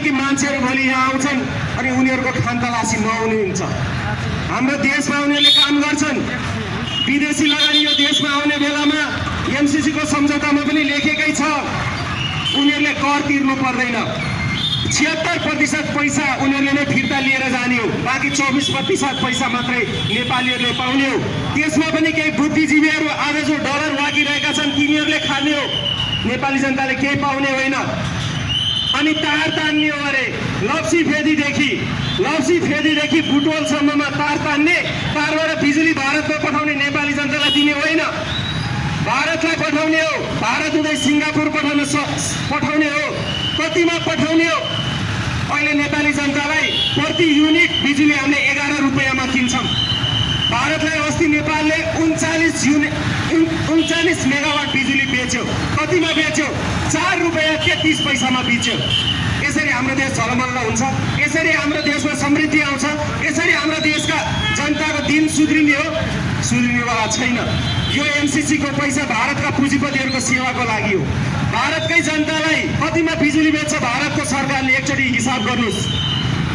अमेरिकी मान्छेहरू भोलि यहाँ आउँछन् अनि उनीहरूको खानतलासी नहुने हुन्छ। हाम्रो देशमा उनीहरूले काम गर्छन्। विदेशी लगानी यो देशमा आउने बेलामा एमसिसीको सम्झौतामा पनि लेखेकै छ उनीहरूले कर तिर्नु पर्दैन। छिहत्तर प्रतिशत पैसा उनीहरूले नै फिर्ता लिएर जाने हो बाँकी चौबिस प्रतिशत पैसा मात्रै नेपालीहरूले पाउने हो त्यसमा पनि केही बुद्धिजीवीहरू आज जो डलर लागिरहेका छन् तिनीहरूले खाने हो नेपाली जनताले केही पाउने होइन। अनि तार तान्ने हो अरे। लप्सी फेदीदेखि लप्सी फेदीदेखि बुटवलसम्ममा तार तान्ने। तारबाट बिजुली भारतमा पठाउने नेपाली जनतालाई दिने होइन। भारतलाई पठाउने हो। भारत हुँदै सिङ्गापुर पठाउन पठाउने हो। कतिमा पठाउने हो। अहिले नेपाली जनतालाई प्रति युनिट बिजुली हामीले एघार रुपियाँमा किन्छौँ। भारतलाई अस्ति नेपालले उन्चालिस युनिट उन्चालिस मेगावाट बिजुली बेच्यो। कतिमा बेच्यो? चार रुपियाँ तेत्तिस पैसामा बेच्यो? यसरी हाम्रो देश झलमल्ल हुन्छ। यसरी हाम्रो देशमा समृद्धि आउँछ। यसरी हाम्रो देशका जनताको दिन सुध्रिने हो। सुध्रिनेवाला छैन। यो एमसिसीको पैसा भारतका पुँजीपतिहरूको सेवाको लागि हो। भारतकै जनतालाई कतिमा बिजुली बेच्छ भारतको सरकारले? एकचोटि हिसाब गर्नुहोस्।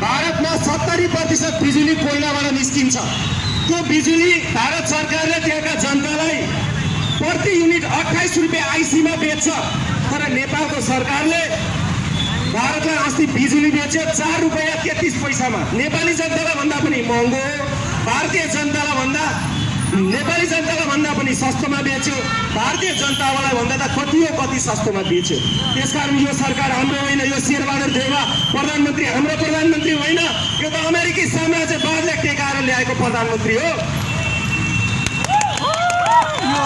भारतमा सत्तरी प्रतिशत बिजुली कोइलाबाट निस्किन्छ। त्यो बिजुली भारत सरकारले त्यहाँका जनतालाई प्रति युनिट अठाइस रुपियाँ आइसीमा बेच्छ तर नेपालको सरकारले भारतलाई अस्ति बिजुली बेच्यो चार रुपियाँ तेत्तिस पैसामा। नेपाली जनतालाई भन्दा पनि महँगो भारतीय जनतालाई भन्दा नेपाली जनतालाई भन्दा पनि सस्तोमा बेच्यो भारतीय जनतालाई भन्दा त कति हो कति सस्तोमा बेच्यो। त्यसकारण यो सरकार हाम्रो होइन यो शेरबहादुर देवा प्रधानमन्त्री हाम्रो प्रधानमन्त्री होइन। यो त अमेरिकी साम्राज्यवादले ल्याएको प्रधानमन्त्री हो।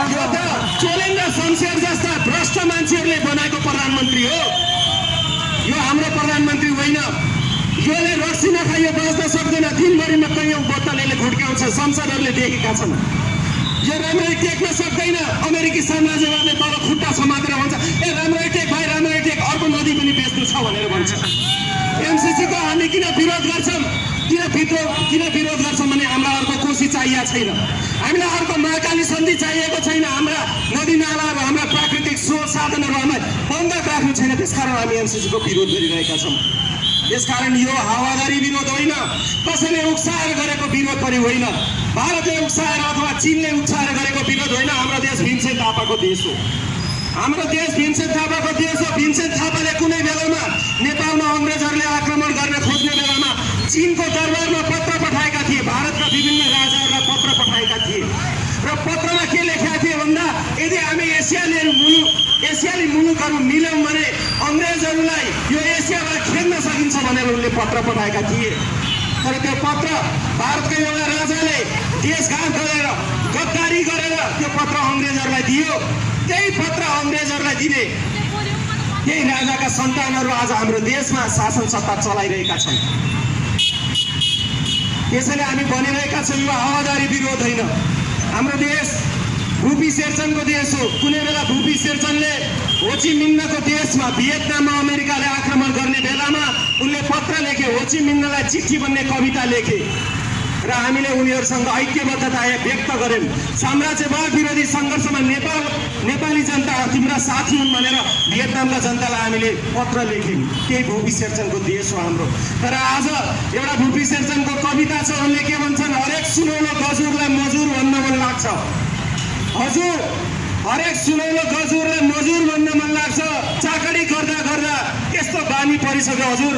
यो त चोलेन्द्र शमशेर जस्ता भ्रष्ट मान्छेहरूले बनाएको प्रधानमन्त्री हो। यो हाम्रो प्रधानमन्त्री होइन। योले रक्सी नखाइयो बाँच्न सक्दैन। दिनभरिमा कैयौँ बोतलले घुट्क्याउँछ संसदहरूले देखेका छन्। यो राम्ररी टेक्न सक्दैन। अमेरिकी साम्राज्यवादले तल खुट्टा समातेर भन्छ ए राम्ररी टेक भाइ राम्ररी टेक। अर्को नदी पनि बेच्नु छ भनेर भन्छ। एमसिसीको हामी किन विरोध गर्छौँ? किन विद्रोह किन विरोध गर्छौँ भने हामीलाई अर्को कोसी चाहिएको छैन। हामीलाई अर्को महाकाली सन्धि चाहिएको छैन। हाम्रा नदी नालाहरू हाम्रा प्राकृतिक स्रोत साधनहरू हामीलाई बन्द राख्नु छैन। त्यसकारण हामी एमसिसीको विरोध गरिरहेका छौँ। यसकारण यो हावादारी विरोध होइन। कसैले उक्साएर गरेको विरोध पनि होइन। भारतले उक्साएर अथवा चिनले उक्साएर गरेको विरोध होइन। हाम्रो देश भीमसेन थापाको देश हो। हाम्रो देश भीमसेन थापाको देश हो। भीमसेन थापाले कुनै बेलामा नेपालमा अङ्ग्रेजहरूले आक्रमण गर्न खोज्ने बेलामा चिनको दरबारमा पत्र पठाएका थिए। भारतका विभिन्न राजाहरूलाई पत्र पठाएका थिए। र पत्रमा के लेखेका थिए भन्दा यदि हामी एसियाली मुलुक एसियाली मुलुकहरू मिल्यौँ भने अङ्ग्रेजहरूलाई यो एसियाबाट खेल्न सकिन्छ भनेर उनले पत्र पठाएका थिए। तर त्यो पत्र भारतको एउटा राजाले देशघात गरेर त्यो पत्र अङ्ग्रेजहरूलाई दियो। त्यही पत्र अङ्ग्रेजहरूलाई दिने। त्यही राजाका सन्तानहरू आज हाम्रो देशमा शासन सत्ता चलाइरहेका छन्। त्यसैले हामी भनिरहेका छौँ यो हावादारी विरोध होइन। हाम्रो देश भूपी शेरचनको देश हो। कुनै बेला भूपी शेरचनले होची मिन्नको देशमा भियतनाममा अमेरिकाले आक्रमण गर्ने बेलामा उनले पत्र लेखे होची मिन्नलाई चिठी भन्ने कविता लेखे। र हामीले उनीहरूसँग ऐक्यबद्धता व्यक्त गऱ्यौँ। साम्राज्यवाद विरोधी सङ्घर्षमा नेपाल नेपाली जनता तिम्रा साथी हुन् भनेर भियतनामका जनतालाई हामीले पत्र लेख्यौँ। त्यही भूपी शेरचनको देश हो हाम्रो। तर आज एउटा भूपी शेरचनको कविता छ उनले के भन्छन् हरेक सुनौलो गजुरलाई मजुर भन्न मन लाग्छ। हजुर हरेक सुनौलो गजुरलाई मजुर भन्न मन लाग्छ। चाकडी गर्दा गर्दा त्यस्तो बानी परिसक्यो हजुर।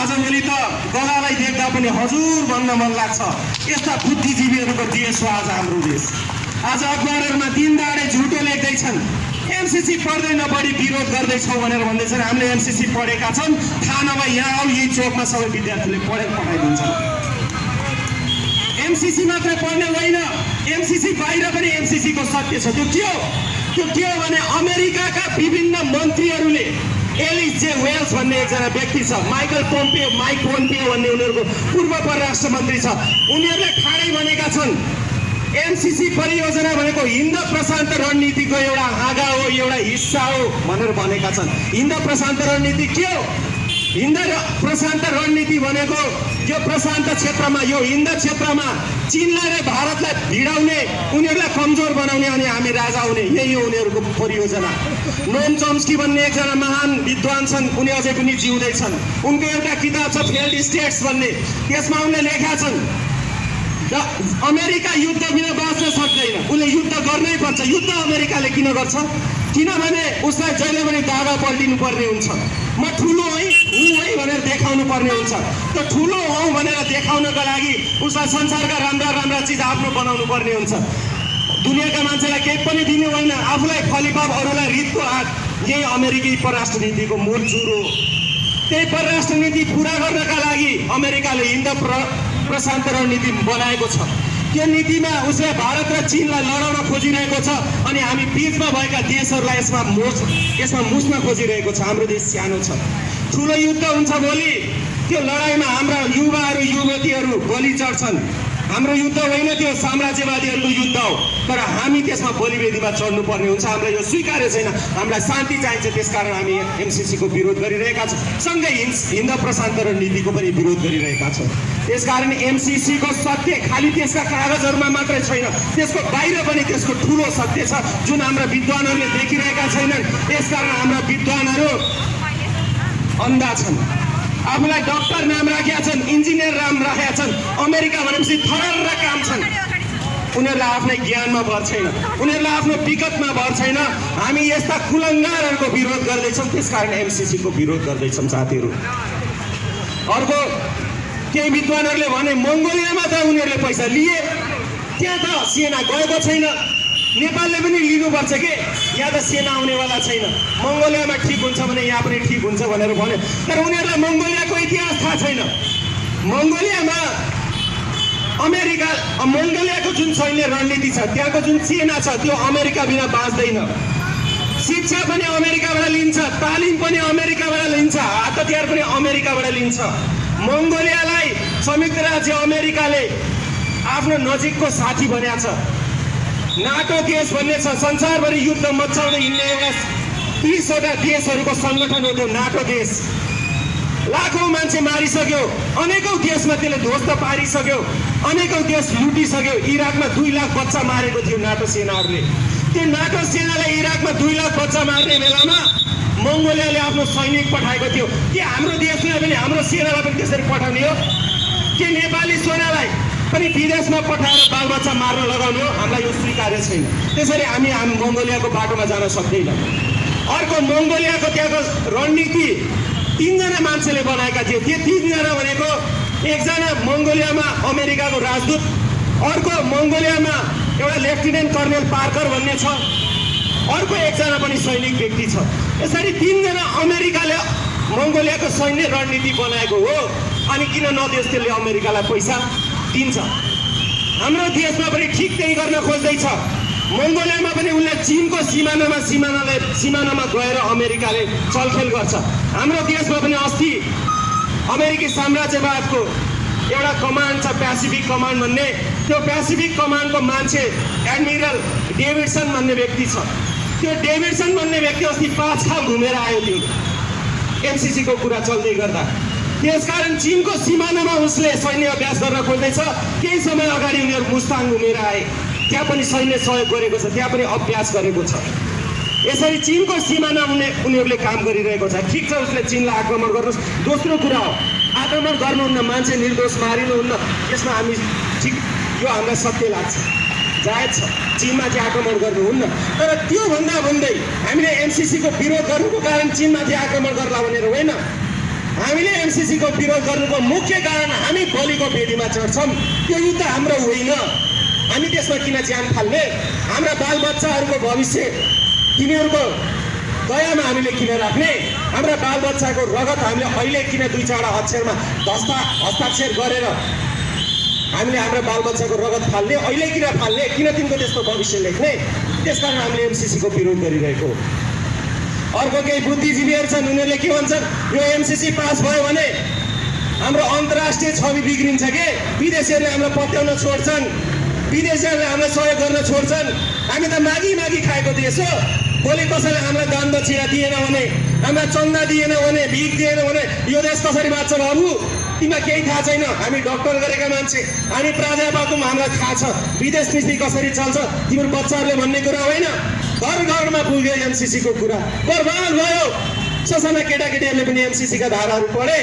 आजभोलि त गलालाई देख्दा पनि हजुर भन्न मन लाग्छ। यस्ता बुद्धिजीवीहरूको देश हो आज हाम्रो देश। आज अखबारहरूमा दिन दाडे झुटो लेख्दैछन्। एमसिसी पढ्दैन बढी विरोध गर्दैछौँ भनेर भन्दैछन्। हामीले एमसिसी पढेका छौँ थाहा नभए यहाँ आऊ यही चोकमा सबै विद्यार्थीले पढेर पठाइदिन्छन्। एमसिसी मात्रै पढ्ने होइन। एमसिसी बाहिर पनि एमसिसीको सत्य छ। त्यो के हो? त्यो के हो भने अमेरिकाका विभिन्न मन्त्रीहरूले एलिस जे वेल्स भन्ने एकजना व्यक्ति छ माइकल पोम्पियो माइक पोम्पियो भन्ने उनीहरूको पूर्व परराष्ट्र मन्त्री छ। उनीहरूले ठाडै भनेका छन् एमसिसी परियोजना भनेको हिन्द प्रशान्त रणनीतिको एउटा हाँगा हो एउटा हिस्सा हो भनेर भनेका छन्। हिन्द प्रशान्त रणनीति के हो? हिन्द प्रशान्त रणनीति भनेको यो प्रशान्त क्षेत्रमा यो हिन्द क्षेत्रमा चिनलाई र भारतलाई भिडाउने उनीहरूलाई कमजोर बनाउने अनि हामी राजा हुने यही हो उनीहरूको परियोजना। नोम चम्स्की भन्ने एकजना महान विद्वान छन् उनी अझै पनि जिउँदैछन् उनको एउटा किताब छ फेल्ड स्टेट्स भन्ने। त्यसमा उनले लेखा छन् र अमेरिका युद्ध बिना बाँच्न सक्दैन। उसले युद्ध गर्नै पर्छ। युद्ध अमेरिकाले किन गर्छ? किनभने उसलाई जहिले पनि दागा पल्टिनु पर्ने हुन्छ। म ठुलो है हुँ है भनेर देखाउनु पर्ने हुन्छ। त्यो ठुलो हौ भनेर देखाउनको लागि उसलाई संसारका राम्रा राम्रा चिज आफ्नो बनाउनु पर्ने हुन्छ। दुनियाँका मान्छेलाई केही पनि दिनु होइन। आफूलाई फलिफाप अरूलाई रितको आँट यही अमेरिकी परराष्ट्र नीतिको मूल चुरो हो। त्यही परराष्ट्र नीति पुरा गर्नका लागि अमेरिकाले हिन्द प्र प्रशान्त रणनीति बनाएको छ। त्यो नीतिमा उसले भारत र चिनलाई लडाउन खोजिरहेको छ अनि हामी बिचमा भएका देशहरूलाई यसमा मोच यसमा मुस्न खोजिरहेको छ। हाम्रो देश सानो छ। ठुलो युद्ध हुन्छ भोलि। त्यो लडाइँमा हाम्रा युवाहरू युवतीहरू बलि चढ्छन्। हाम्रो युद्ध होइन त्यो साम्राज्यवादीहरूको युद्ध हो। तर हामी त्यसमा बलिवेदीमा चढ्नु पर्ने हुन्छ। हामीलाई यो स्वीकार्य छैन। हामीलाई शान्ति चाहिन्छ। त्यसकारण हामी एमसिसीको विरोध गरिरहेका छौँ। सँगै हिन्द हिन्द प्रशान्त रणनीतिको पनि विरोध गरिरहेका छौँ। त्यसकारण एमसिसीको सत्य खालि त्यसका कागजहरूमा मात्रै छैन। त्यसको बाहिर पनि त्यसको ठुलो सत्य छ जुन हाम्रा विद्वानहरूले देखिरहेका छैनन्। यसकारण हाम्रा विद्वानहरू अन्धा छन्। आफूलाई डक्टर नाम राखेका छन् इन्जिनियर नाम राखेका छन् अमेरिका भनेपछि थरर काम छन्। उनीहरूलाई आफ्नै ज्ञानमा भर छैन उनीहरूलाई आफ्नो विगतमा भर छैन। हामी यस्ता कुलङ्गारहरूको विरोध गर्दैछौँ त्यसकारण एमसिसीको विरोध गर्दैछौँ साथीहरू। अर्को केही विद्वानहरूले भने मङ्गोलियामा त उनीहरूले पैसा लिए त्यहाँ त सेना गएको छैन। नेपालले पनि लिनुपर्छ के? यहाँ त सेना आउनेवाला छैन। मङ्गोलियामा ठिक हुन्छ भने यहाँ पनि ठिक हुन्छ भनेर भन्यो तर उनीहरूलाई मङ्गोलियाको इतिहास थाहा छैन। मङ्गोलियामा अमेरिका मङ्गोलियाको जुन सैन्य रणनीति छ त्यहाँको जुन सेना छ त्यो अमेरिका बिना बाँच्दैन। शिक्षा पनि अमेरिकाबाट लिन्छ तालिम पनि अमेरिकाबाट लिन्छ हात हतियार पनि अमेरिकाबाट लिन्छ। मङ्गोलियालाई संयुक्त राज्य अमेरिकाले आफ्नो नजिकको साथी बनाएको छ। नाटो देश भन्ने छ संसारभरि युद्ध मचाउँदै हिँड्ने एउटा तिसवटा देशहरूको सङ्गठन हो त्यो नाटो देश। लाखौँ मान्छे मारिसक्यो। अनेकौँ देशमा त्यसले ध्वस्त पारिसक्यो। अनेकौँ देश लुटिसक्यो। इराकमा दुई लाख बच्चा मारेको थियो नाटो सेनाहरूले। त्यो नाटो सेनाले इराकमा दुई लाख बच्चा मार्ने बेलामा मङ्गोलियाले आफ्नो सैनिक पठाएको थियो। के हाम्रो देशलाई पनि हाम्रो सेनालाई पनि त्यसरी पठाउने हो? के नेपाली सेनालाई पनि विदेशमा पठाएर बालबच्चा मार्न लगाउनु हो? हामीलाई यो स्वीकार्य छैन। त्यसरी हामी हामी मङ्गोलियाको बाटोमा जान सक्दैन। अर्को मङ्गोलियाको त्यहाँको रणनीति तिनजना मान्छेले बनाएका थिए। त्यो तिनजना भनेको एकजना मङ्गोलियामा अमेरिकाको राजदूत अर्को मङ्गोलियामा एउटा लेफ्टिनेन्ट कर्नेल पार्कर भन्ने छ अर्को एकजना पनि सैनिक व्यक्ति छ। यसरी तिनजना अमेरिकाले मङ्गोलियाको सैन्य रणनीति बनाएको हो अनि किन नदेश त्यसले अमेरिकालाई पैसा दिन्छ? हाम्रो देशमा पनि ठिक त्यही गर्न खोज्दैछ। मङ्गोलियामा पनि उसले चिनको सिमानामा सिमानाले सिमानामा गएर अमेरिकाले चलखेल गर्छ। हाम्रो देशमा पनि अस्ति अमेरिकी साम्राज्यवादको एउटा कमान्ड छ पेसिफिक कमान्ड भन्ने। त्यो पेसिफिक कमान्डको मान्छे एडमिरल डेभिडसन भन्ने व्यक्ति छ। त्यो डेभिडसन भन्ने व्यक्ति अस्ति पाँच खाल घुमेर आयो त्यो एमसिसीको कुरा चल्दै गर्दा। त्यसकारण चिनको सिमानामा उसले सैन्य अभ्यास गर्न खोज्दैछ। केही समय अगाडि उनीहरू मुस्ताङ घुमेर आए। त्यहाँ पनि सैन्य सहयोग गरेको छ त्यहाँ पनि अभ्यास गरेको छ। यसरी चिनको सिमाना उनी उनीहरूले काम गरिरहेको छ। ठिक छ उसले चिनलाई आक्रमण गर्नुहोस्। दोस्रो कुरा हो आक्रमण गर्नुहुन्न मान्छे निर्दोष मारिनुहुन्न। यसमा हामी ठिक यो हामीलाई सत्य लाग्छ। जायज छ चिनमा चाहिँ आक्रमण गर्नुहुन्न। तर त्योभन्दा भन्दै हामीले एमसिसीको विरोध गर्नुको कारण चिनमाथि आक्रमण गर्ला भनेर होइन। हामीले एमसिसीको विरोध गर्नुको मुख्य कारण हामी बलिको बेदीमा चढ्छौँ। त्यो युद्ध हाम्रो होइन। हामी त्यसमा किन ज्यान फाल्ने? हाम्रा बालबच्चाहरूको भविष्य तिनीहरूको दयामा हामीले किन राख्ने? हाम्रा बालबच्चाको रगत हामीले अहिले किन दुई चारवटा अक्षरमा हस्ता हस्ताक्षर गरेर हामीले हाम्रो बालबच्चाको रगत फाल्ने अहिले किन फाल्ने किन तिनको त्यस्तो भविष्य लेख्ने? त्यसकारण हामीले एमसिसीको विरोध गरिरहेको अर्को केही बुद्धिजीवीहरू छन् उनीहरूले के भन्छन्? यो एमसिसी पास भयो भने हाम्रो अन्तर्राष्ट्रिय छवि बिग्रिन्छ के? विदेशीहरूले हामीलाई पत्याउन छोड्छन्। विदेशीहरूले हामीलाई सहयोग गर्न छोड्छन्। हामी त मागी मागी खाएको देश हो। भोलि कसैले हामीलाई दान दक्षिणा दिएन भने हामीलाई चन्दा दिएन भने भिख दिएन भने यो देश कसरी बाँच्छ बाबु? तिमीलाई केही थाहा छैन। हामी डक्टर गरेका मान्छे। हामी प्राध्यापक हामीलाई थाहा छ। विदेश नीति कसरी चल्छ। तिम्रो बच्चाहरूले भन्ने कुरा होइन। घर घरमा पुग्यो एमसिसीको कुरा। बर्बाद भयो। ससाना केटाकेटीहरूले पनि एमसिसीका धाराहरू पढे।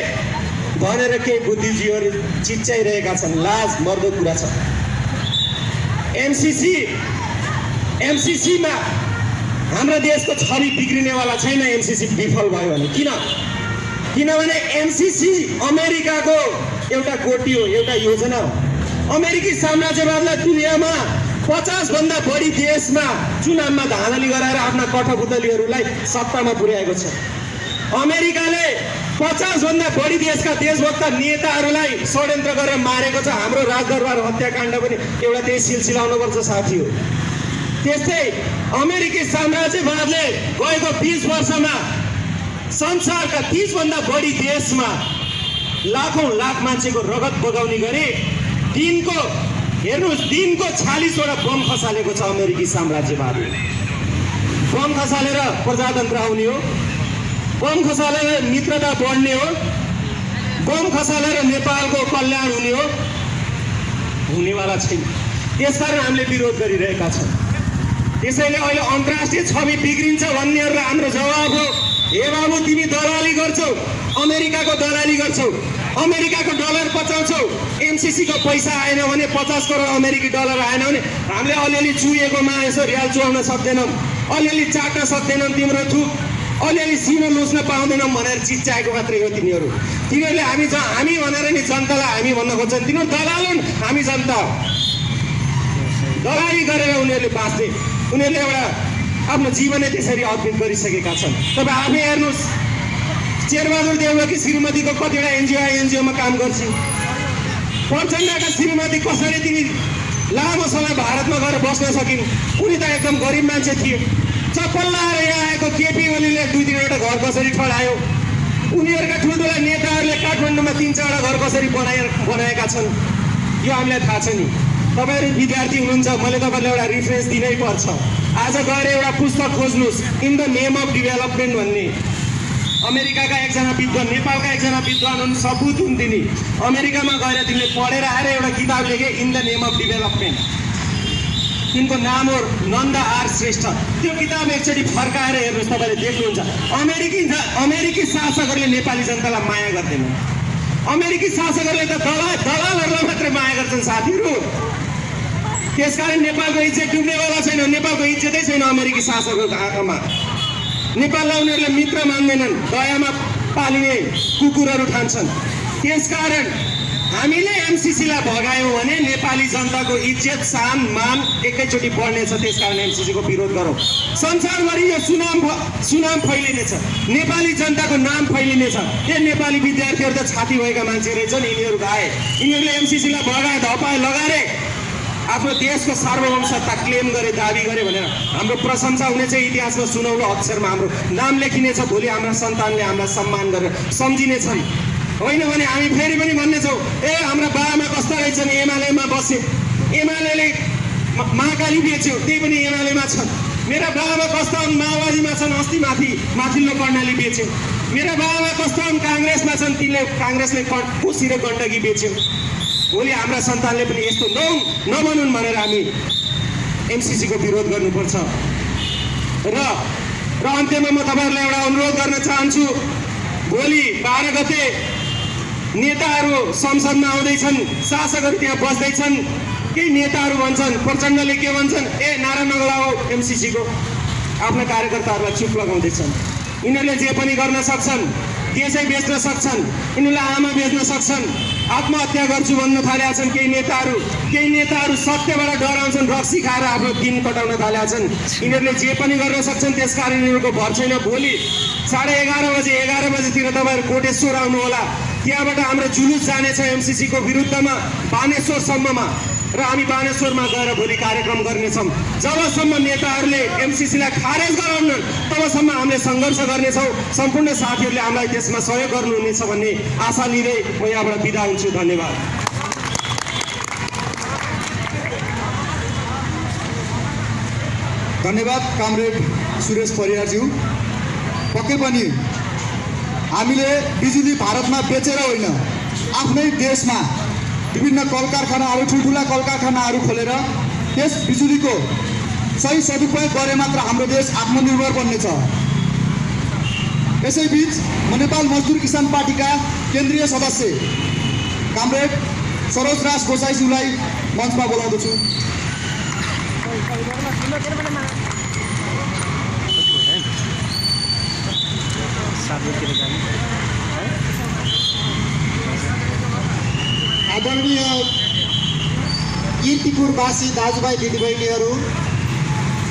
भनेर केही बुद्धिजीवीहरू चिच्याइरहेका छन्। लाज मर्दो कुरा छ। एमसिसी एमसिसीमा हाम्रो देशको छवि बिग्रिनेवाला छैन एमसिसी विफल भयो भने। किन? किनभने एमसिसी अमेरिकाको एउटा कोटी हो एउटा योजना हो। अमेरिकी साम्राज्यवादलाई दुनियाँमा पचासभन्दा बढी देशमा चुनावमा धाँधली गराएर आफ्ना कठपुतलीहरूलाई सत्तामा पुर्याएको छ। अमेरिकाले पचासभन्दा बढी देशका देशभक्त नेताहरूलाई षड्यन्त्र गरेर मारेको छ। हाम्रो राजदरबार हत्याकाण्ड पनि एउटा त्यही सिलसिला हुनुपर्छ साथी हो। त्यस्तै अमेरिकी साम्राज्यवादले गएको बिस वर्षमा संसारका तिसभन्दा बढी देशमा लाखौँ लाख मान्छेको रगत बगाउने गरे दिनको हेर्नुहोस् दिनको छालिसवटा बम खसालेको छ अमेरिकी साम्राज्यवादले बम खसालेर प्रजातन्त्र आउने हो। बम खसालेर मित्रता बढ्ने हो। बम खसालेर नेपालको कल्याण हुने हो। हुनेवाला छैन। त्यसकारण हामीले विरोध गरिरहेका छौँ। त्यसैले अहिले अन्तर्राष्ट्रिय छवि बिग्रिन्छ भन्नेहरूलाई हाम्रो जवाब हो। हे बाबु तिमी दलाली गर्छौ अमेरिकाको दलाली गर्छौ अमेरिकाको डलर बचाउँछौ एमसिसीको पैसा आएन भने पचास करोड अमेरिकी डलर आएन भने हामीले अलिअलि चुहेकोमा यसो रियाल चुहाउन सक्दैनौँ अलिअलि चाट्न सक्दैनौँ तिम्रो थुक अलिअलि सिनो लुच्न पाउँदैनौँ भनेर चिच्याएको मात्रै हो तिनीहरू। तिनीहरूले हामी ज हामी भनेर नि जनतालाई हामी भन्न खोज्छन्। तिनीहरू दलाल हुन् हामी जनता दलाली गरेर उनीहरूले बाँच्ने उनीहरूले एउटा आफ्नो जीवनै त्यसरी अर्पित गरिसकेका छन्। तपाईँ आफै हेर्नुहोस्। शेरबहादुर देउवाकी श्रीमतीको कतिवटा एनजिओ एनजिओमा काम गर्छन्। प्रचण्डका श्रीमती कसरी तिमी लामो समय भारतमा गएर बस्न सकिन्? उनी त एकदम गरिब मान्छे थिए। चप्पल लाएर यहाँ आएको केपी ओलीले दुई तिनवटा घर कसरी ठडायो? उनीहरूका ठुल्ठुला नेताहरूले काठमाडौँमा तिन चारवटा घर कसरी बनाए बनाएका छन्? यो हामीलाई थाहा छ नि। तपाईँहरू विद्यार्थी हुनुहुन्छ मैले तपाईँलाई एउटा रिफरेन्स दिनै पर्छ। आज गएर एउटा पुस्तक खोज्नुहोस् in the name of development भन्ने। अमेरिकाका एकजना विद्वान नेपालका एकजना विद्वान हुन् सबुत हुन् तिनी। अमेरिकामा गएर तिमीले पढेर आएर एउटा किताब लेखे in the name of development तिनको नाम हो नन्द आर श्रेष्ठ। त्यो किताब एकचोटि फर्काएर हेर्नुहोस् तपाईँले देख्नुहुन्छ। अमेरिकी अमेरिकी शासकहरूले नेपाली जनतालाई माया गर्दैन अमेरिकी शासकहरूले त दलाल दलालहरूलाई मात्रै माया गर्छन् साथीहरू। त्यसकारण नेपालको इज्जत डुब्नेवाला छैन नेपालको इज्जतै छैन अमेरिकी शासकहरूको आँखामा। नेपाललाई उनीहरूले मित्र मान्दैनन् दयामा पालिने कुकुरहरू ठान्छन्। त्यसकारण हामीले एमसिसीलाई भगायौँ भने नेपाली जनताको इज्जत सान मान एकैचोटि बढ्नेछ त्यसकारण एमसिसीको विरोध गरौँ। संसारभरि यो सुनाम सुनाम फैलिनेछ। नेपाली जनताको नाम फैलिनेछ। ए नेपाली विद्यार्थीहरू त छाती भएका मान्छे रहेछन् यिनीहरू आए यिनीहरूले एमसिसीलाई भगाए धपाए लगाए आफ्नो देशको सार्वभौम सत्ता क्लेम गरे दाबी गरे भनेर हाम्रो प्रशंसा हुनेछ इतिहासमा सुनौलो अक्षरमा हाम्रो नाम लेखिनेछ भोलि हाम्रा सन्तानले हामीलाई सम्मान गरेर सम्झिनेछन्। होइन भने हामी फेरि पनि भन्नेछौँ ए हाम्रा बाबामा कस्ता रहेछन्? एमालेमा बसे। एमाले महाकाली बेच्यो त्यही पनि एमालेमा छन्। मेरा बाबा कस्ता हुन्? माओवादीमा छन् अस्ति माथि माथिल्लो कर्णाली बेच्यो। मेरा बाबा कस्ता हुन्? काङ्ग्रेसमा छन् तिनले काङ्ग्रेसले क- कोसी र गण्डकी बेच्यो। भोलि हाम्रा सन्तानले पनि यस्तो नहुन् नबनुन् भनेर हामी एमसिसीको विरोध गर्नुपर्छ। र र अन्त्यमा म तपाईँहरूलाई एउटा अनुरोध गर्न चाहन्छु भोलि बाह्र गते नेताहरू संसदमा आउँदैछन् शासकहरू त्यहाँ बस्दैछन् केही नेताहरू भन्छन् प्रचण्डले के भन्छन् ए नारा नगलाओ एमसिसीको आफ्ना कार्यकर्ताहरूलाई चुप लगाउँदैछन्। यिनीहरूले जे पनि गर्न सक्छन् देशै बेच्न सक्छन् यिनीहरूलाई आमा बेच्न सक्छन्। आत्महत्या गर्छु भन्न थालेका छन् केही नेताहरू। केही नेताहरू सत्यबाट डराउँछन् रक्सी खाएर आफ्नो दिन कटाउन थालेका छन् यिनीहरूले जे पनि गर्न सक्छन् त्यसकारण यिनीहरूको भर छैन। भोलि साढे एघार बजे एघार बजेतिर तपाईँहरू कोटेश्वर आउनु होला त्यहाँबाट हाम्रो जुलुस जानेछ एमसिसीको विरुद्धमा बानेश्वरसम्ममा। र हामी बानेश्वरमा गएर भोलि कार्यक्रम गर्नेछौँ। जबसम्म नेताहरूले एमसिसीलाई खारेज गराउन् तबसम्म हामीले सङ्घर्ष गर्नेछौँ। सम्पूर्ण साथीहरूले हामीलाई त्यसमा सहयोग गर्नुहुनेछ भन्ने आशा लिँदै म यहाँबाट बिदा हुन्छु। धन्यवाद। धन्यवाद कामरेड सुरेश परियारज्यू। पक्कै पनि हामीले बिजुली भारतमा बेचेर होइन आफ्नै देशमा विभिन्न कल कारखानाहरू ठुल्ठुला कल कारखानाहरू खोलेर त्यस बिजुलीको सही सदुपयोग गरे मात्र हाम्रो देश आत्मनिर्भर बन्नेछ। यसैबिच म नेपाल मजदुर किसान पार्टीका केन्द्रीय सदस्य कामरेड सरोज राज गोसाईज्यूलाई मञ्चमा बोलाउँदछु आदरणीय किर्तिपुरवासी दाजुभाइ दिदीबहिनीहरू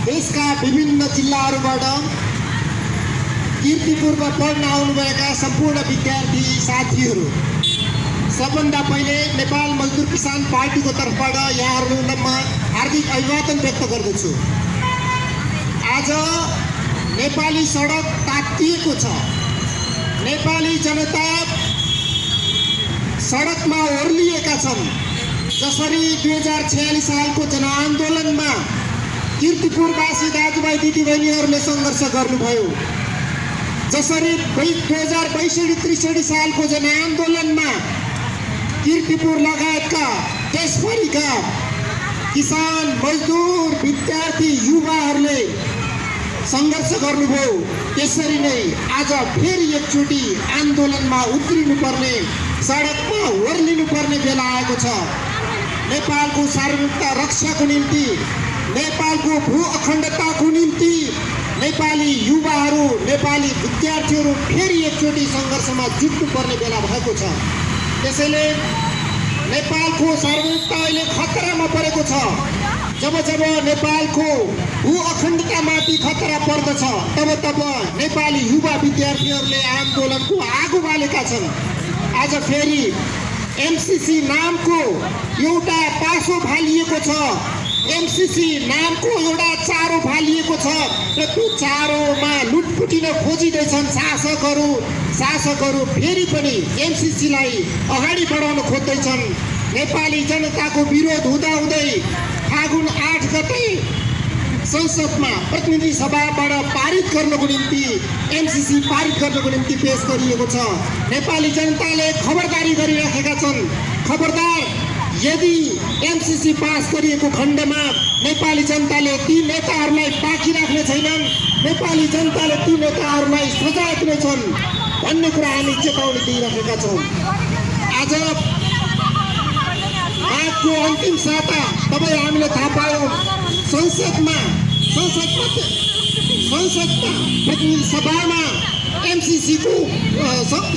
देशका विभिन्न जिल्लाहरूबाट किर्तिपुरमा पढ्न आउनुभएका सम्पूर्ण विद्यार्थी साथीहरू सबभन्दा पहिले नेपाल मजदुर किसान पार्टीको तर्फबाट यहाँहरूलाई म हार्दिक अभिवादन व्यक्त गर्दछु। आज नेपाली सडक तातिएको छ। नेपाली जनता सडकमा ओर्लिएका छन्। जसरी दुई हजार छयालिस सालको जनआन्दोलनमा किर्तिपुरवासी दाजुभाइ दिदीबहिनीहरूले सङ्घर्ष गर्नुभयो। जसरी दुई हजार बैसठी त्रिसठी सालको जनआन्दोलनमा किर्तिपुर लगायतका देशभरिका किसान मजदुर विद्यार्थी युवाहरूले सङ्घर्ष गर्नुभयो। त्यसरी नै आज फेरि एकचोटि आन्दोलनमा उत्रिनुपर्ने सडकमा ओर्लिनु पर्ने बेला आएको छ। नेपालको सार्वभौमिकता रक्षाको निम्ति नेपालको भू अखण्डताको निम्ति नेपाली युवाहरू नेपाली विद्यार्थीहरू फेरि एकचोटि सङ्घर्षमा जुट्नुपर्ने बेला भएको छ। त्यसैले नेपालको सार्वभौमिकता अहिले खतरामा परेको छ। जब जब नेपालको भू अखण्डतामाथि खतरा पर्दछ तब तब नेपाली युवा विद्यार्थीहरूले आन्दोलनको आगो बालेका छन्। आज फेरि एमसिसी नामको एउटा पासो फालिएको छ। एमसिसी नामको एउटा चारो फालिएको छ र त्यो चारोमा लुटपुटिन खोजिँदैछन् शासकहरू। शासकहरू फेरि पनि एमसिसीलाई अगाडि बढाउन खोज्दैछन्। नेपाली जनताको विरोध हुँदाहुँदै फागुन आठ गते संसदमा प्रतिनिधि सभाबाट पारित गर्नको निम्ति एमसिसी पारित गर्नको निम्ति पेश गरिएको छ। नेपाली जनताले खबरदारी गरिराखेका छन्। खबरदार यदि एमसिसी पास गरिएको खण्डमा नेपाली जनताले ती नेताहरूलाई बाँकी राख्ने छैनन् नेपाली जनताले ती नेताहरूलाई सजाय दिनेछन् भन्ने कुरा हामी चेतावनी दिइराखेका छौँ। आज आजको अन्तिम साता तपाईँ हामीले थाहा पायौँ। संसदमा संसदमा संसदमा प्रतिनिधि सभामा एमसिसीको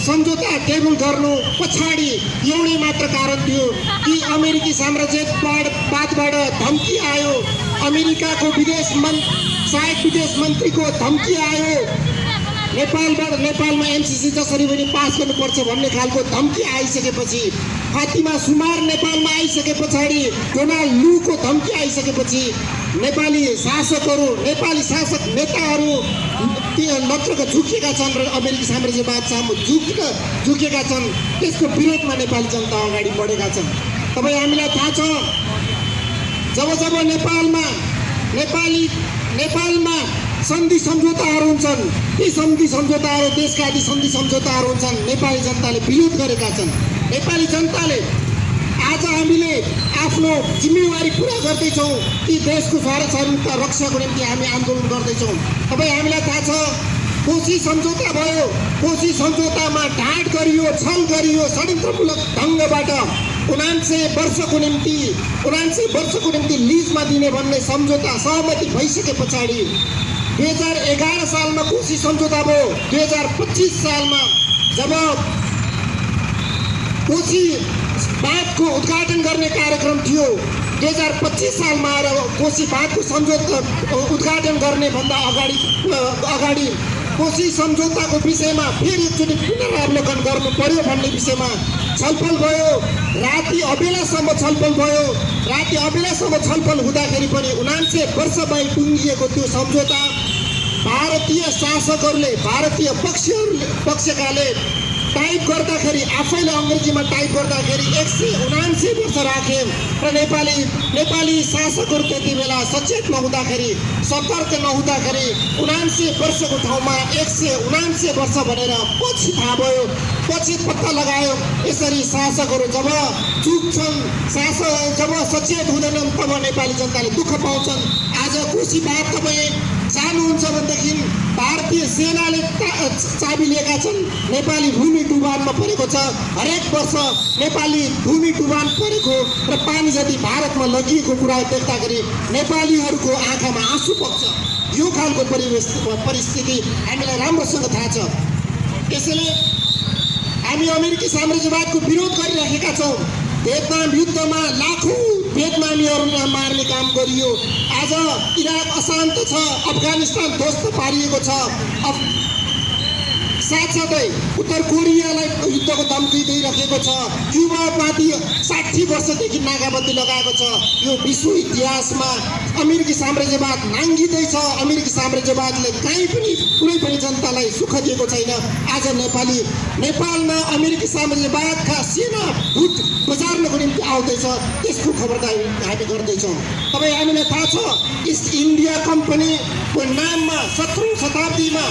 सम्झौता टेबल गर्नु पछाडि एउटै मात्र कारण थियो कि अमेरिकी साम्राज्यवादबाट धम्की आयो। अमेरिकाको विदेश मन् सहायक विदेश मन्त्रीको धम्की आयो। नेपालबाट नेपालमा एमसिसी जसरी पनि पास गर्नुपर्छ भन्ने खालको धम्की आइसकेपछि फातिमा सुमार नेपालमा आइसके पछाडि डोनाल्ड लुको धम्की आइसकेपछि नेपाली शासकहरू नेपाली शासक नेताहरू त्यो नत्रका झुकेका छन् र अमेरिकी साम्राज्यवाद सामु झुकेका झुकेका छन्। त्यसको विरोधमा नेपाली जनता अगाडि बढेका छन्। तपाईँ हामीलाई थाहा छ जब जब नेपालमा नेपाली नेपालमा सन्धि सम्झौताहरू हुन्छन् ती सन्धि सम्झौताहरू देशका आदि सन्धि सम्झौताहरू हुन्छन् नेपाली जनताले विरोध गरेका छन्। नेपाली जनताले आज हामीले आफ्नो जिम्मेवारी पुरा गर्दैछौँ ती देशको सार्वभौमिकता रक्षाको निम्ति हामी आन्दोलन गर्दैछौँ। तपाईँ हामीलाई थाहा छ कोशी सम्झौता भयो कोशी सम्झौतामा ढाँट गरियो छल गरियो षड्यन्त्रमूलक ढङ्गबाट उनान्से वर्षको निम्ति उनान्से वर्षको निम्ति लिजमा दिने भन्ने सम्झौता सहमति भइसके पछाडि दुई हजार एघार सालमा कोशी सम्झौता भयो। दुई हजार पच्चिस सालमा जब कोशी बाँधको उद्घाटन गर्ने कार्यक्रम थियो। दुई हजार पच्चिस सालमा आएर कोशी बाँधको सम्झौता उद्घाटन गर्ने भन्दा अगाडि अगाडि कोशी सम्झौताको विषयमा फेरि एकचोटि पुनरावलोकन गर्नु पर्यो भन्ने विषयमा छलफल भयो। राति अबेलासम्म छलफल भयो। राति अबेलासम्म छलफल हुँदाखेरि पनि उनान्से वर्षमै टुङ्गिएको त्यो सम्झौता भारतीय शासकहरूले भारतीय पक्षहरूले पक्षकाले टाइप गर्दाखेरि आफैले अङ्ग्रेजीमा टाइप गर्दाखेरि एक सय उनासी वर्ष राखे र नेपाली नेपाली शासकहरू त्यति बेला सचेत नहुँदाखेरि सतर्क नहुँदाखेरि उनासी वर्षको ठाउँमा एक सय उनासी वर्ष भनेर पछि थाहा भयो पछि पत्ता लगायो। यसरी शासकहरू जब चुक्छन् शासक जब सचेत हुँदैनन् तब नेपाली जनताले दुःख पाउँछन्। आज खुसी बात तपाईँ जानुहुन्छ भनेदेखि भारतीय सेनाले चाबी लिएका छन्। नेपाली भूमि डुबानमा परेको छ। हरेक वर्ष नेपाली भूमि डुबान परेको र पानी जति भारतमा लगिएको कुरा देख्दाखेरि नेपालीहरूको आँखामा आँसु बग्छ यो खालको परिवेश परिस्थिति हामीलाई राम्रोसँग थाहा छ। त्यसैले हामी अमेरिकी साम्राज्यवादको विरोध गरिरहेका छौँ। भियतनाम युद्धमा लाखौँ भियतनामीहरूलाई मार्ने काम गरियो। आज इराक अशान्त छ अफगानिस्तान ध्वस्त पारिएको छ। साथसाथै उत्तर कोरियालाई युद्धको धम्की दिइराखेको छ। क्युबामाथि साठी वर्षदेखि नाकाबन्दी लगाएको छ। यो विश्व इतिहासमा अमेरिकी साम्राज्यवाद नाङ्गिँदैछ अमेरिकी साम्राज्यवादले कहीँ पनि कुनै पनि जनतालाई सुख दिएको छैन। आज नेपाली नेपालमा अमेरिकी साम्राज्यवादका सेना भुट बजार्नको निम्ति आउँदैछ। त्यसको खबरदारी हामी गर्दैछौँ। तपाईँ हामीलाई थाहा छ इस्ट इन्डिया कम्पनीको नाममा सत्रौँ शताब्दीमा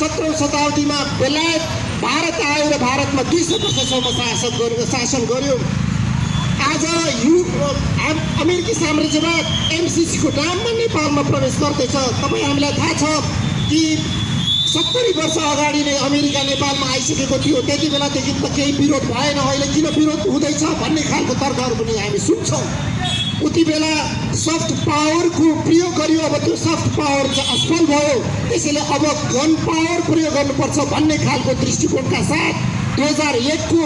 सत्रौँ शताब्दीमा बेलायत भारत आयो र भारतमा दुई सय वर्षसम्म शासक गर्यो शासन गर्यो। आज यु अम- अमेरिकी साम्राज्यवाद एमसिसीको नाममा नेपालमा प्रवेश गर्दैछ। तपाईँ हामीलाई थाहा छ कि सत्तरी वर्ष अगाडि नै अमेरिका नेपालमा आइसकेको थियो। त्यति बेलादेखि त केही विरोध भएन। अहिले किन विरोध हुँदैछ भन्ने खालको तर्कहरू पनि हामी सुन्छौँ। उति बेला सफ्ट पावरको प्रयोग गरियो अब त्यो सफ्ट पावर चाहिँ असफल भयो। त्यसैले अब गन पावर प्रयोग गर्नुपर्छ भन्ने खालको दृष्टिकोणका साथ दुई हजार एकको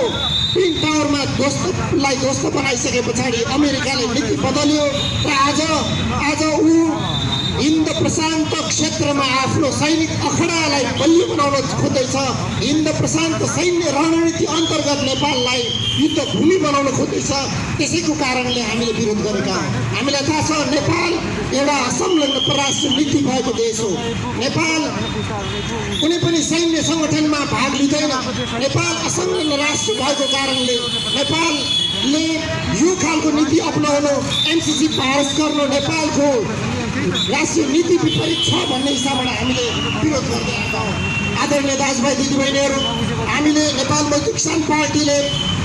ट्विन टावरमा ध्वस्तलाई ध्वस्त बनाइसके पछाडि अमेरिकाले नीति बदल्यो र आज आज ऊ हिन्द प्रशान्त क्षेत्रमा आफ्नो सैनिक अखडालाई बलियो बनाउन खोज्दैछ हिन्द प्रशान्त सैन्य रणनीति अन्तर्गत नेपाललाई युद्ध भूमि बनाउन खोज्दैछ त्यसैको कारणले हामीले विरोध गरेका हामीलाई थाहा छ नेपाल एउटा असंलग्न परराष्ट्र नीति भएको देश हो नेपाल कुनै पनि सैन्य सङ्गठनमा भाग लिँदैन नेपाल असंलग्न राष्ट्र भएको कारणले नेपालले यो खालको नीति अप्नाउनु एमसिसी पास गर्नु नेपालको राष्ट्रिय नीति विपरीत छ भन्ने हिसाबबाट हामीले विरोध गर्दै आएका हौँ। आदरणीय दाजुभाइ दिदीबहिनीहरू हामीले नेपाल मजदुर किसान पार्टीले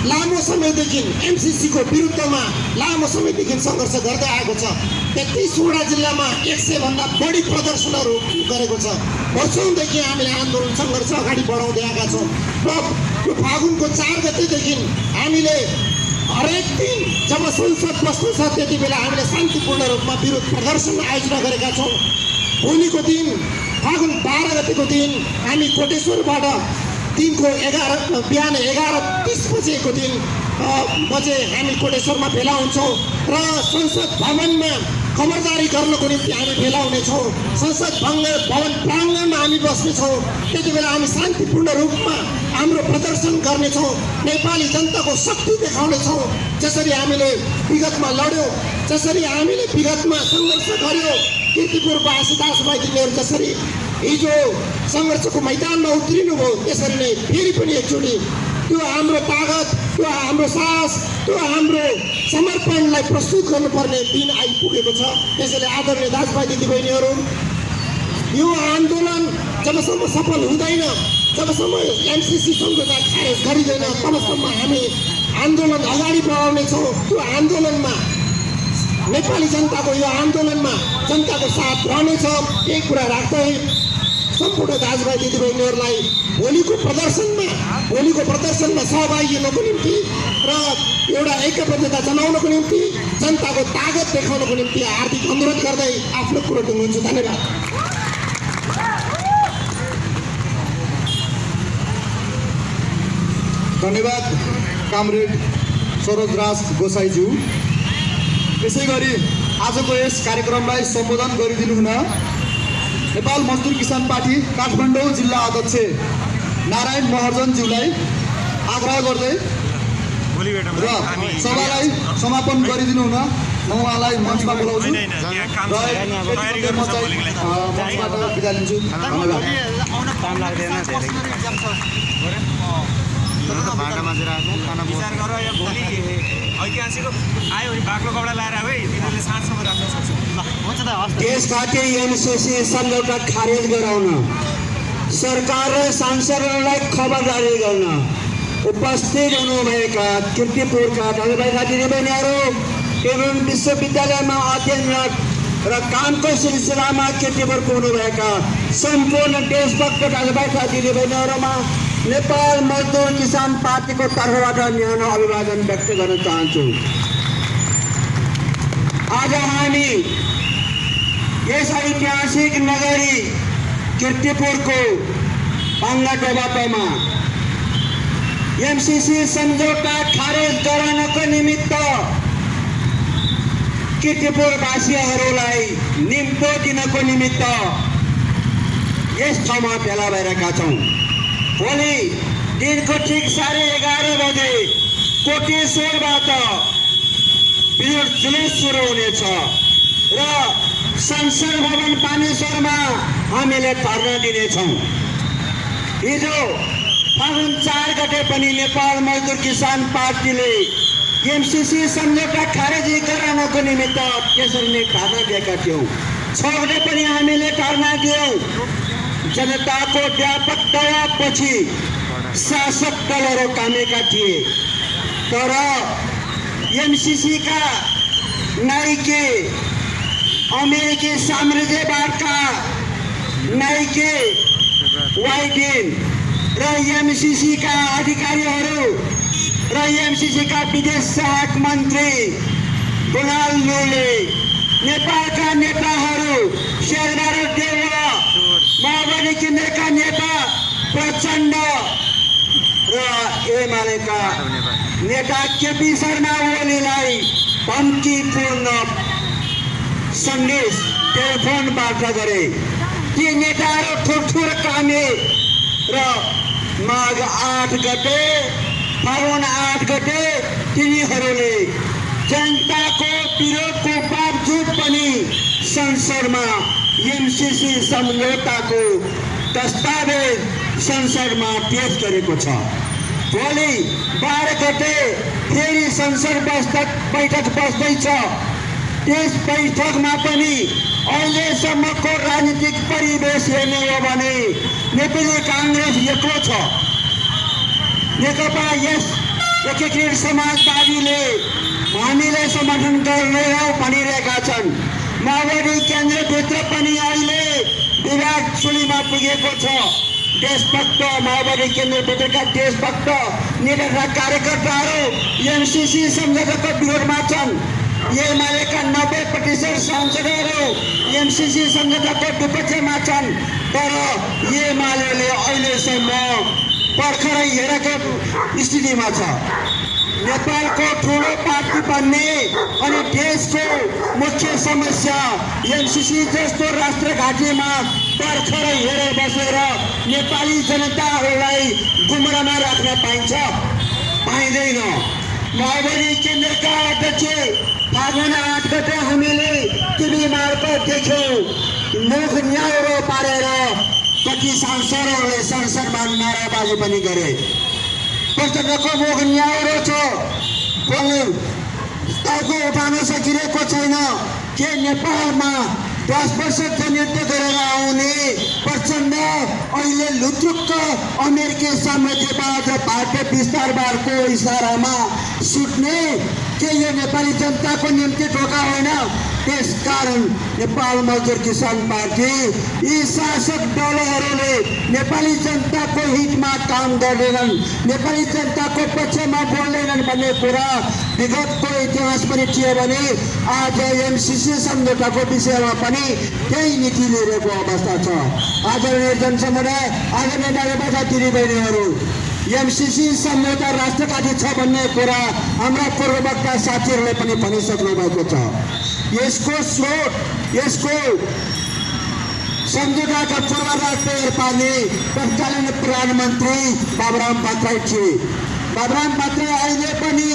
लामो समयदेखि एमसिसीको विरुद्धमा लामो समयदेखि सङ्घर्ष गर्दै आएको छ। तेत्तिसवटा जिल्लामा एक सयभन्दा बढी प्रदर्शनहरू गरेको छ। वर्षौँदेखि हामीले आन्दोलन सङ्घर्ष अगाडि बढाउँदै आएका छौँ। र यो फागुनको चार गतेदेखि हामीले हरेक दिन जब संसद बस्दछ त्यति बेला हामीले शान्तिपूर्ण रूपमा विरोध प्रदर्शन आयोजना गरेका छौँ। भोलिको दिन फागुन बाह्र गतिको दिन हामी कोटेश्वरबाट दिनको एघार बिहान एघार तिस बजेको दिन बजे हामी कोटेश्वरमा भेला हुन्छौँ र संसद भवनमा खबरदारी गर्नको निम्ति हामी भेला हुनेछौँ संसद भङ्ग भवन प्राङ्गणमा हामी बस्नेछौँ त्यति बेला हामी शान्तिपूर्ण रूपमा हाम्रो प्रदर्शन गर्नेछौँ नेपाली जनताको शक्ति देखाउनेछौँ जसरी हामीले विगतमा लड्यौँ जसरी हामीले विगतमा सङ्घर्ष गऱ्यौँ किर्तिपुर बासिदास भाइ तिनीहरू जसरी हिजो सङ्घर्षको मैदानमा उत्रिनुभयो त्यसरी नै फेरि पनि एकचोटि त्यो हाम्रो तागत त्यो हाम्रो साहस त्यो हाम्रो समर्पणलाई प्रस्तुत गर्नुपर्ने दिन आइपुगेको छ। त्यसैले आदरणीय दाजुभाइ दिदीबहिनीहरू यो आन्दोलन जबसम्म सफल हुँदैन जबसम्म एमसिसी सम्झौता खारेज गरिँदैन तबसम्म हामी आन्दोलन अगाडि बढाउनेछौँ। त्यो आन्दोलनमा नेपाली जनताको यो आन्दोलनमा जनताको साथ रहनेछ। यही कुरा राख्दै सम्पूर्ण दाजुभाइ दिदीबहिनीहरूलाई भोलिको प्रदर्शनमा भोलिको प्रदर्शनमा सहभागी हुनको निम्ति र एउटा ऐक्यबद्धता जनाउनको निम्ति जनताको तागत देखाउनको निम्ति हार्दिक अनुरोध गर्दै आफ्नो कुरो टुङ्गन्छु धन्यवाद। धन्यवाद कामरेड सरोज राज गोसाईज्यू। यसै गरी आजको यस कार्यक्रमलाई सम्बोधन गरिदिनु हुन नेपाल मजदुर किसान पार्टी काठमाडौँ जिल्ला अध्यक्ष नारायण महर्जनज्यूलाई आग्रह गर्दै र सभालाई समापन गरिदिनु हुन म उहाँलाई मञ्चमा बोलाउँछु। मञ्चबाट बिदा लिन्छु। धन्यवाद। काम लाग्दैन धेरै। विचार गर या भोलि ऐतिहासिक आयो भने बाक्लो कपडा लाएर है। तिनीहरूले साँझसम्म राख्न सक्छ। त्यस खातिर एमसिसी सम्झौता खारेज गराउन सरकार र सांसदहरूलाई खबरदारी गर्न उपस्थित हुनुभएका किर्तिपुरका दाजुभाइका दिदीबहिनीहरू एवं विश्वविद्यालयमा अध्ययनरत र कामको सिलसिलामा किर्तिपुरको हुनुभएका सम्पूर्ण देशभक्त दाजुभाइका दिदीबहिनीहरूमा नेपाल मजदुर किसान पार्टीको तर्फबाट न्यानो अभिवादन व्यक्त गर्न चाहन्छु। आज हामी यस ऐतिहासिक नगरी किर्तिपुरको पाङ्गा बाटोमा। एमसिसी सम्झौता खारेज गराउनको निमित्त किर्तिपुरवासीहरूलाई निम्तो दिनको निमित्त यस ठाउँमा भेला भएका छौँ। भोलि दिनको ठिक साढे एघार बजे कोटेश्वरबाट जुलुस सुरु हुनेछ र संसद भवन पानेश्वरमा हामीले धर्ना दिनेछौँ। हिजो फागुन चार गते पनि नेपाल मजदुर किसान पार्टीले एमसिसी सम्झौता खारेजी गराउनको निमित्त त्यसरी नै धर्ना दिएका थियौँ। छ गते पनि हामीले धर्ना दियौँ। जनताको व्यापक दबावपछि शासक दलहरू कामेका थिए। तर एमसिसीका नाइके अमेरिकी साम्राज्यवादका नाइके वाइडेन र एमसिसीका अधिकारीहरू र एमसिसीका विदेश सहायक मन्त्री डोनाल्ड नेपालका नेताहरू शेरबहादुर देउवा माओवादी केन्द्रका नेता प्रचण्ड र एमालेका नेता केपी शर्मा ओलीलाई धम्कीपूर्ण सन्देश टेलिफोनबाट गरे। ती नेताहरू ठुल्ठुलो कामे र माघ आठ गते फागुन आठ गते तिनीहरूले जनताको विरोधको बावजुद पनि संसदमा एमसिसी सम्झौताको दस्तावेज संसदमा पेश गरेको छ। भोलि बाह्र गते फेरि संसद बैठक बैठक बस्दैछ। त्यस बैठकमा पनि अहिलेसम्मको राजनीतिक परिवेश हेर्ने हो भने नेपाली काङ्ग्रेस एक्लो छ। नेकपा यस एकीकृत समाजवादीले हामीलाई समर्थन गर्दैनौ भनिरहेका छन्। माओवादी केन्द्रभित्र पनि अहिले विवाद सुलीमा पुगेको छ। देशभक्त माओवादी केन्द्रभित्रका देशभक्त नेता कार्यकर्ताहरू एमसिसी सम्झौताको विरोधमा छन्। एमालेका नब्बे प्रतिशत सांसदहरू एमसिसी सम्झौताको विपक्षमा छन् तर एमाले अहिलेसम्म भर्खरै हेरेको स्थितिमा छ नेपालको ठुलो पार्टी बन्ने अनि देशको मुख्य समस्या एमसिसी जस्तो राष्ट्रघाटीमा भर्खरै हेरेर बसेर नेपाली जनताहरूलाई गुमरामा राख्न पाइन्छ। पाइँदैन। केन्द्रका अध्यक्ष फागुन आठ गते हामीले टिभी मार्फत देख्यौँ मुख न्याउरो पारेर कति सांसदहरूले संसदमा नाराबाजी पनि गरे प्रचण्डको मुख न्याउरो छ बोल्ने टाउको उठाउन सकिरहेको छैन के नेपालमा दस वर्ष जनयुद्ध गरेर आउने प्रचण्ड अहिले लुत्रुक्क अमेरिकी साम्राज्यवाद र भारतीय विस्तारवादको इसारामा सुत्ने के यो नेपाली जनताको निम्ति ढोका होइन। त्यसकारण नेपाल मजदुर किसान पार्टी यी शासक दलहरूले नेपाली जनताको हितमा काम गर्दैनन् नेपाली जनताको पक्षमा बोल्दैनन् भन्ने कुरा विगतको इतिहास पनि थियो भने आज एमसिसी सम्झौताको विषयमा पनि त्यही नीति लिएको अवस्था छ। आदरणीय जनसमुदाय आदरणीय दाजुभाइ दिदीबहिनीहरू एमसिसी सम्झौता राष्ट्रघाती छ भन्ने कुरा हाम्रा पूर्ववक्ता साथीहरूले पनि भनिसक्नु भएको छ। यसको स्रोत यसको सम्झौताका पूर्वाधार तयार पार्ने तत्कालीन प्रधानमन्त्री बाबुराम भट्टराई थिए। बाबुराम भट्टराई अहिले पनि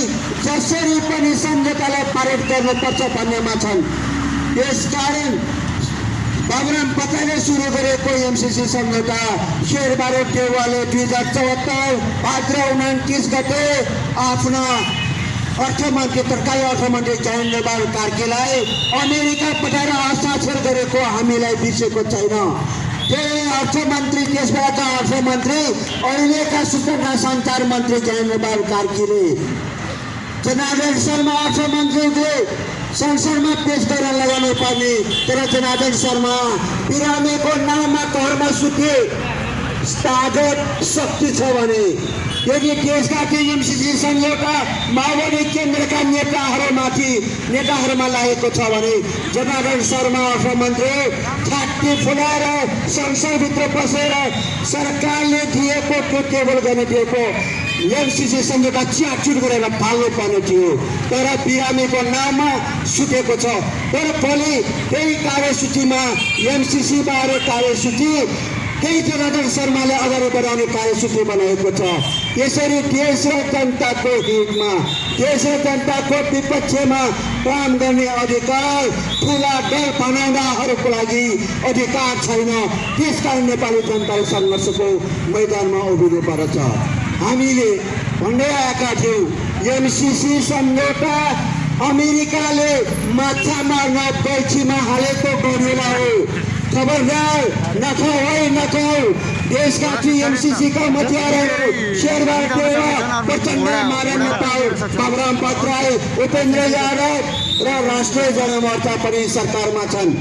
जसरी पनि सम्झौतालाई पारित गर्नुपर्छ भन्नेमा छन्। यसकारण बाबुराम पताले सुरु गरेको एमसिसी सम्झौता शेरबहादुर देउवाले दुई हज़ार चौहत्तर भाद्र उन्तिस गते? आफ्ना अर्थमन्त्री तर्काली अर्थमन्त्री जयेन्द्र बहादुर कार्कीलाई अमेरिका पठाएर हस्ताक्षर गरेको हामीलाई बिर्सेको छैन त्यही अर्थमन्त्री त्यसबेलाका अर्थमन्त्री अहिलेका सूचना सञ्चार मन्त्री जयेन्द्र बहादुर कार्कीले जनार्दन शर्मा अर्थमन्त्रीले संसदमा पेश गरेर लगाउनु पर्ने तर जनार्दन शर्मा बिरामीको नाममा घरमा सुते तागत शक्ति छ भने यदि देशका केही एमसिसी सम्झौता माओवादी केन्द्रका नेताहरूमाथि नेताहरूमा लागेको छ भने जनार्दन शर्मा अर्थमन्त्री छाती फुलाएर संसदभित्र बसेर सरकारले दिएको त्यो टेबल गर्ने दिएको एमसिसी सम्झौता च्याचुट गरेर फाल्नु पर्ने थियो तर बिरामीको नाममा सुतेको छ तर भोलि त्यही कार्यसूचीमा एमसिसी बारे कार्यसूची त्यही जनार्दन शर्माले अगाडि बढाउने कार्यसूची बनाएको छ। यसरी देश र जनताको हितमा देश र जनताको विपक्षमा काम गर्ने अधिकार ठुला दल बनाउनहरूको लागि अधिकार छैन। त्यसकारण नेपाली जनताले सङ्घर्षको मैदानमा उभिनु पर्छ हामीले भन्दै आएका थियौँ एमसिसी सम्झौता अमेरिकाले माछा मार्न गल्छीमा हालेको गरुला हो। खबरदार नखाऊ है नखाऊ देशका टिएमसिसीका मतियारहरू शेरबहादुर देउवा प्रचण्ड मारण नेपाल बाबुराम भट्टराई उपेन्द्र यादव र राष्ट्रिय जनमोर्चा पनि सरकारमा छन्।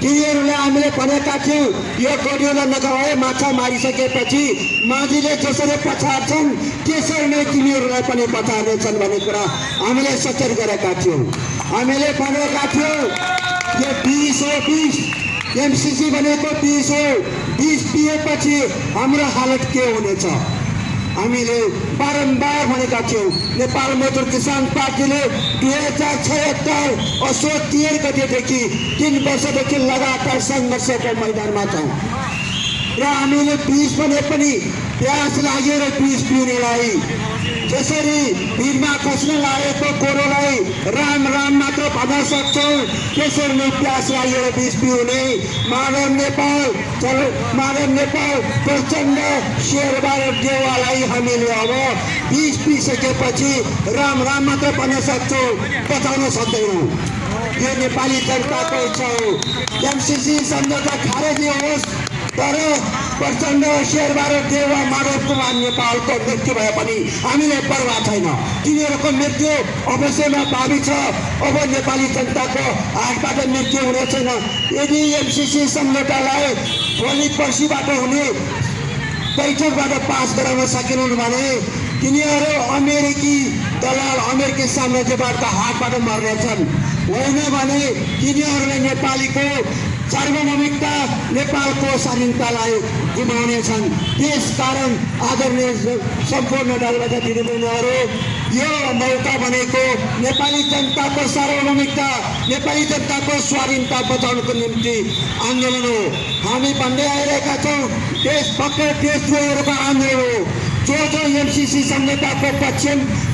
तिनीहरूले हामीले भनेका थियौँ यो गडियोलाई है माछा मारिसकेपछि माझीले जसरी पछार्छन् त्यसरी नै तिनीहरूलाई पनि पछार्नेछन् भन्ने कुरा हामीले सचेत गरेका थियौँ। हामीले भनेका थियौँ यो बिस हो बिस। एमसिसी भनेको बिस हो। बिस पिएपछि हाम्रो हालत के हुनेछ? हामीले बारम्बार भनेका थियौँ नेपाल मजदुर किसान पार्टीले दुई हजार छयत्तर असोज तेह्र गतेदेखि तिन वर्षदेखि लगातार सङ्घर्षको मैदानमा छौँ। र हामीले बिस भने पनि प्यास लागेर बिस पिउनेलाई। जसरी भिरमा खस्न लागेको गोरुलाई राम राम मात्र भन्न सक्छौँ। त्यसरी नै प्यास लागेर बिस पिउने माधव नेपाल चल माधव नेपाल प्रचण्ड शेरबहादुर देवालाई हामीले अब बिस पिसकेपछि राम राम मात्र भन्न सक्छौँ बचाउन सक्दैनौँ। यो नेपाली जनताको इच्छा हो एमसिसी सम्झौता खारेजी होस् तर प्रचण्ड शेरबहादुर देवा माधव कुमार नेपालको मृत्यु भए पनि हामीलाई पर्वाह छैन। तिनीहरूको मृत्यु अवश्यमा भावी छ। अब नेपाली जनताको हातबाट मृत्यु हुने छैन। यदि एमसिसी सम्झौतालाई भोलि पर्सिबाट हुने बैठकबाट पास गराउन सकेनन् भने तिनीहरू अमेरिकी दलाल अमेरिकी साम्राज्यबाट हातबाट मर्नेछन्। होइन भने तिनीहरूले नेपालीको सार्वभौमिकता नेपालको स्वाधीनतालाई गुमाउनेछन् त्यसकारण आदरणीय सम्पूर्ण दलबाट दिदीबहिनीहरू यो मौका भनेको नेपाली जनताको सार्वभौमिकता नेपाली जनताको स्वाधीनता बचाउनको निम्ति आन्दोलन हो। हामी भन्दै आइरहेका छौँ देशभक्त देशद्रोहीहरूको आन्दोलन हो। जो जो एमसिसी सम्झौताको पक्ष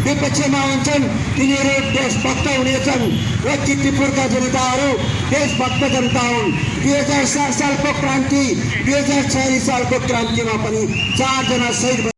विपक्षमा हुन्छन् तिनीहरू देशभक्त हुनेछन् र किर्तिपुरका जनताहरू देशभक्त जनता हुन् दुई हजार सात सालको क्रान्ति दुई हजार छयालिस सालको क्रान्तिमा पनि चारजना शहीद